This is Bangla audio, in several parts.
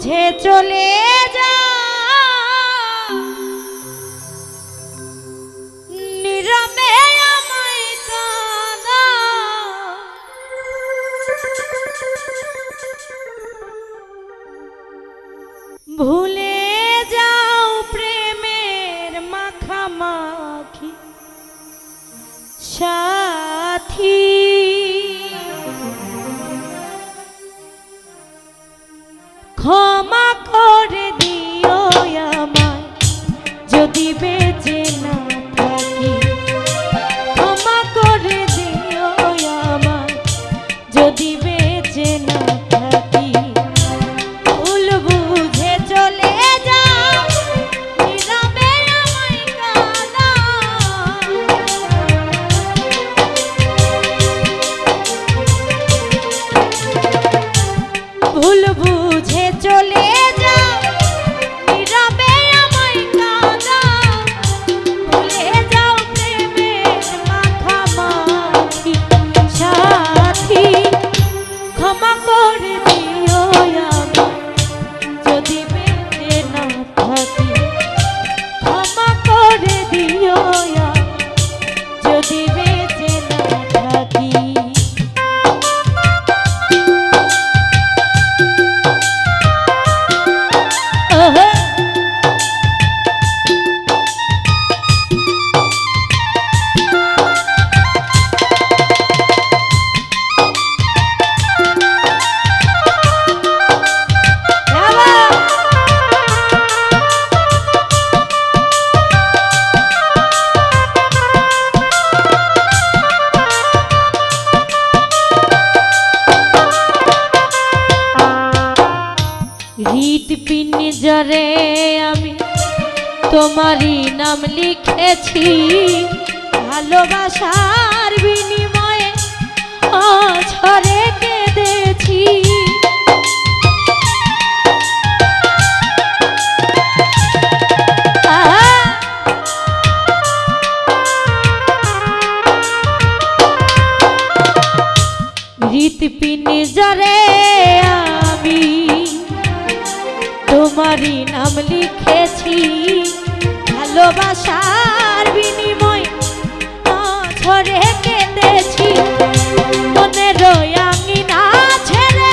বুঝে চলে যা। নীরবে ভুলে যাও প্রেমের মাখামাখি। সাথী তোমারই নাম লিখেছি। ভালোবাসার বিনিময়ে অঝরে কেঁদেছি! হৃদপিনে জরে আমি তোমারই নাম লিখেছি। ভালোবাসার বিনিময় ঝরে কেঁদেছি। মনের আঙিনা ছেড়ে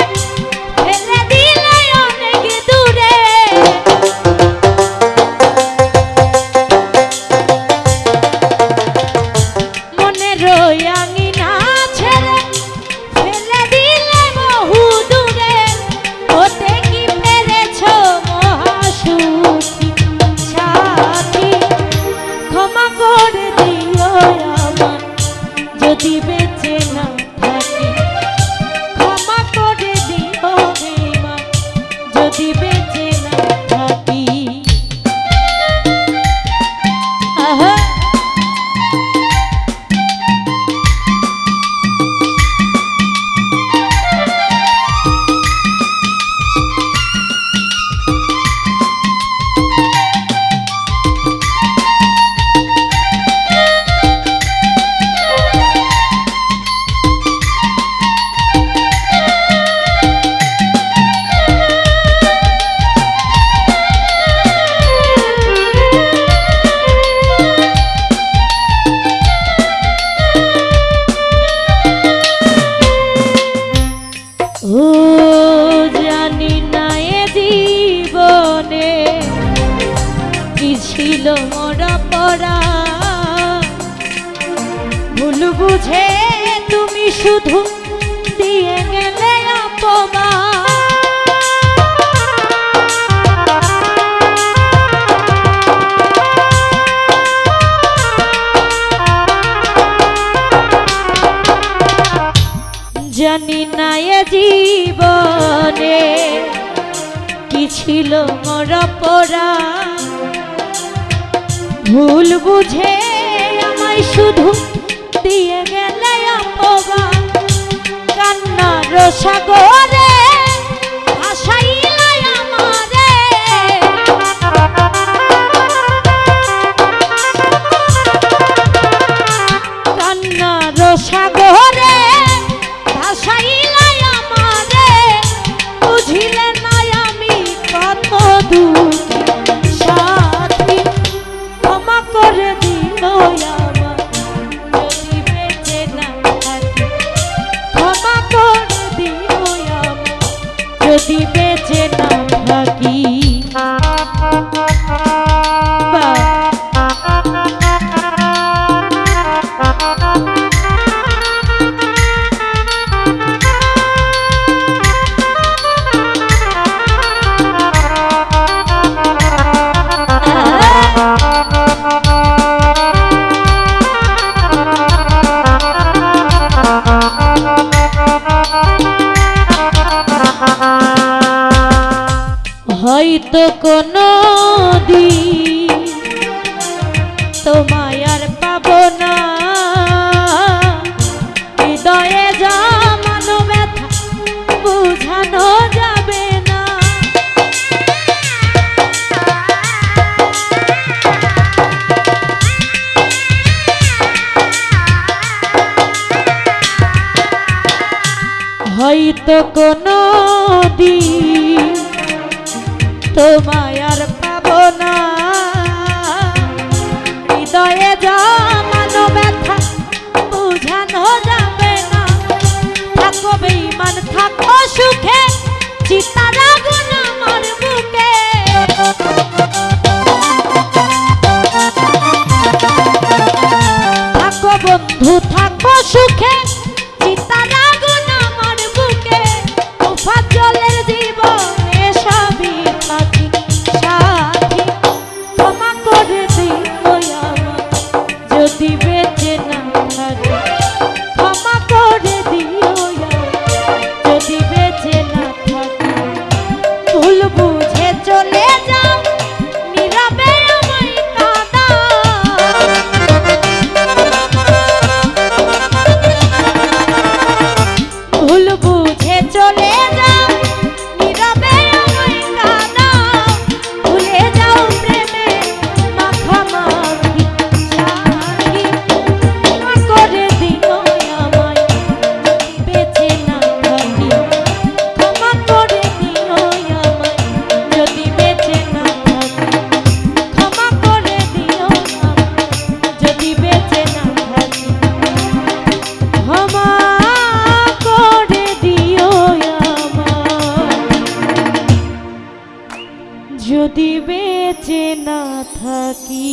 যদি বেঁচে বুঝে তুমি শুধু দিয়ে গেলে অপমা জানি না এ জীবনে কি ছিল মরা পড়া ভুল বুঝে আমায় শুধু দিয়ে সাগরে ভাসাইলাই আমারে। কান্নার সাগরে কোনো দিন তোমায় আর পাব না। হৃদয়ে জমানো যাবে না। হয়তো কোনো দিন তোমায় আর পাবো না হৃদয়ে জমানো ব্যথা বুঝানো যাবে না। থাকো বেইমান থাকো সুখে, চিতারা বন্ধু, থাকো সুখে যদি বেঁচে না থাকি।